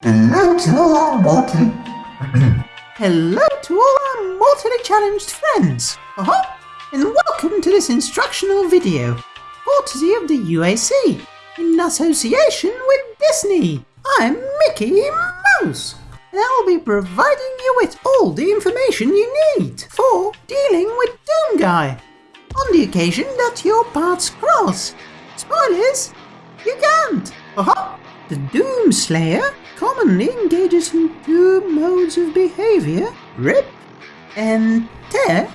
Hello to all our mortally... Hello to all our mortally challenged friends. Uh-huh. And welcome to this instructional video, courtesy of the UAC, in association with Disney. I'm Mickey Mouse, and I'll be providing you with all the information you need for dealing with Doom Guy, on the occasion that your paths cross. Spoilers, you can't. Uh-huh. The Doom Slayer commonly engages in two modes of behavior, rip and tear,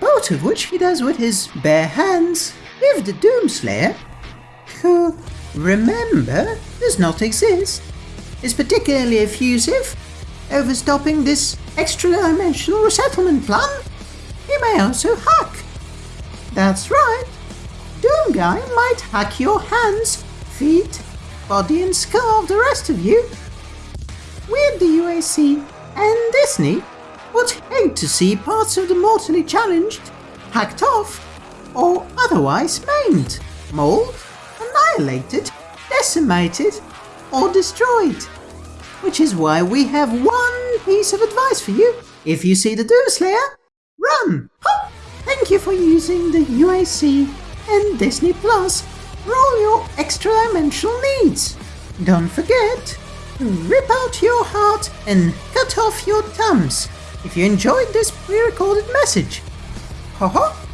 both of which he does with his bare hands. If the Doomslayer, who, remember, does not exist, is particularly effusive, overstopping this extra-dimensional resettlement plan, he may also hack. That's right, Doom Guy might hack your hands, feet, body and skull of the rest of you. The UAC and Disney would hate to see parts of the mortally challenged hacked off or otherwise maimed, mauled, annihilated, decimated or destroyed. Which is why we have one piece of advice for you. If you see the Doomslayer, run! Hop! Thank you for using the UAC and Disney Plus for all your extra dimensional needs. Don't forget rip out your heart and cut off your thumbs if you enjoyed this pre-recorded message. Haha!